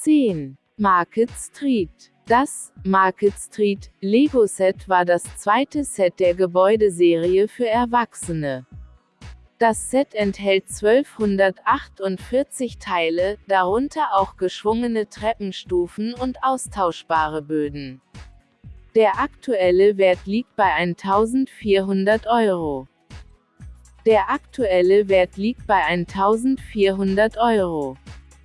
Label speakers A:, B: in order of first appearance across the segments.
A: 10. Market Street Das Market Street Lego Set war das zweite Set der Gebäudeserie für Erwachsene. Das Set enthält 1248 Teile, darunter auch geschwungene Treppenstufen und austauschbare Böden. Der aktuelle Wert liegt bei 1400 Euro. Der aktuelle Wert liegt bei 1400 Euro.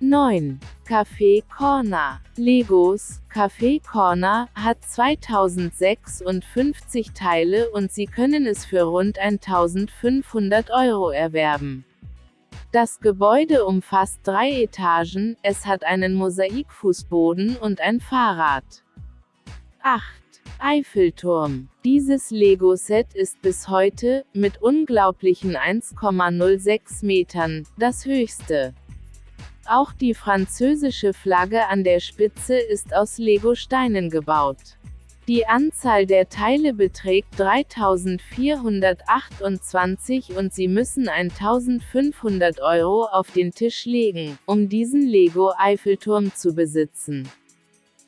A: 9. Café Corner. Legos Café Corner hat 2056 Teile und Sie können es für rund 1500 Euro erwerben. Das Gebäude umfasst drei Etagen, es hat einen Mosaikfußboden und ein Fahrrad. 8. Eiffelturm. Dieses Lego-Set ist bis heute, mit unglaublichen 1,06 Metern, das höchste. Auch die französische Flagge an der Spitze ist aus Lego-Steinen gebaut. Die Anzahl der Teile beträgt 3428 und Sie müssen 1500 Euro auf den Tisch legen, um diesen Lego-Eiffelturm zu besitzen.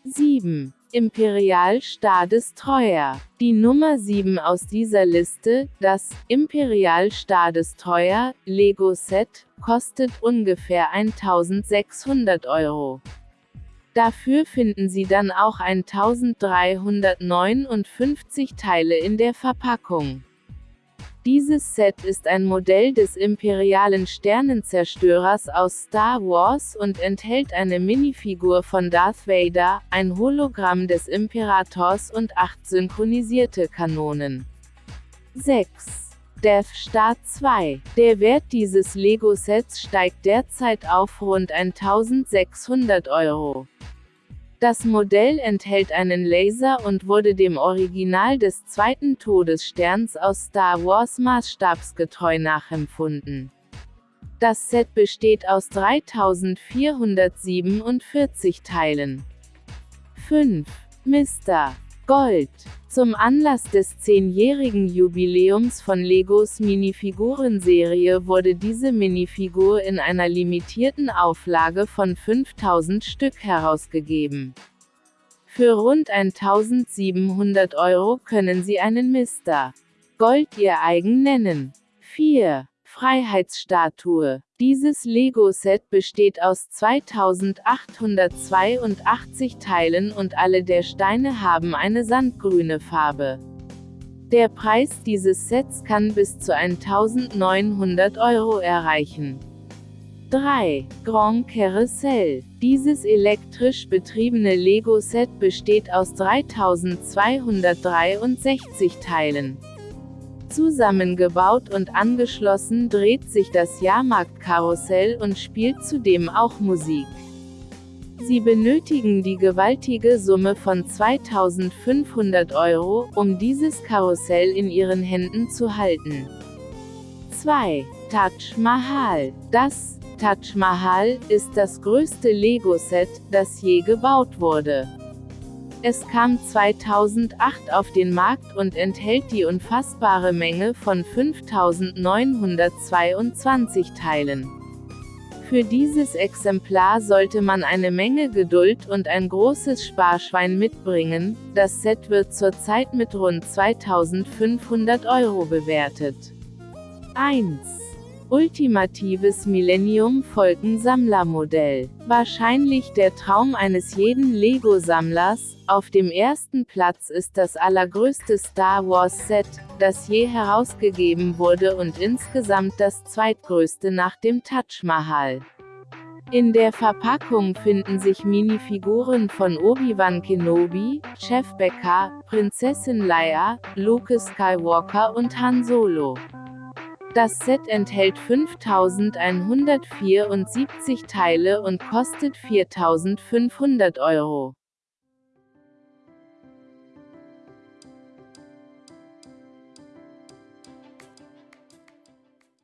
A: 7. Imperial Star Destroyer. Die Nummer 7 aus dieser Liste, das Imperial Star Destroyer Lego Set, kostet ungefähr 1600 Euro. Dafür finden Sie dann auch 1359 Teile in der Verpackung. Dieses Set ist ein Modell des imperialen Sternenzerstörers aus Star Wars und enthält eine Minifigur von Darth Vader, ein Hologramm des Imperators und acht synchronisierte Kanonen. 6. Death Star 2. Der Wert dieses Lego-Sets steigt derzeit auf rund 1600 Euro. Das Modell enthält einen Laser und wurde dem Original des zweiten Todessterns aus Star Wars maßstabsgetreu nachempfunden. Das Set besteht aus 3447 Teilen. 5. Mr. Gold. Zum Anlass des zehnjährigen Jubiläums von Legos Minifigurenserie wurde diese Minifigur in einer limitierten Auflage von 5000 Stück herausgegeben. Für rund 1700 Euro können Sie einen Mr. Gold Ihr eigen nennen. 4. Freiheitsstatue. Dieses Lego-Set besteht aus 2882 Teilen und alle der Steine haben eine sandgrüne Farbe. Der Preis dieses Sets kann bis zu 1900 Euro erreichen. 3. Grand Carousel. Dieses elektrisch betriebene Lego-Set besteht aus 3263 Teilen. Zusammengebaut und angeschlossen dreht sich das Jahrmarktkarussell und spielt zudem auch Musik. Sie benötigen die gewaltige Summe von 2500 Euro, um dieses Karussell in Ihren Händen zu halten. 2. Taj Mahal. Das Taj Mahal ist das größte Lego-Set, das je gebaut wurde. Es kam 2008 auf den Markt und enthält die unfassbare Menge von 5922 Teilen. Für dieses Exemplar sollte man eine Menge Geduld und ein großes Sparschwein mitbringen, das Set wird zurzeit mit rund 2500 Euro bewertet. 1. Ultimatives Millennium-Folgen-Sammlermodell. Wahrscheinlich der Traum eines jeden Lego-Sammlers, auf dem ersten Platz ist das allergrößte Star Wars-Set, das je herausgegeben wurde und insgesamt das zweitgrößte nach dem Taj Mahal. In der Verpackung finden sich Minifiguren von Obi-Wan Kenobi, Chef Becker, Prinzessin Leia, Luke Skywalker und Han Solo. Das Set enthält 5174 Teile und kostet 4500 Euro.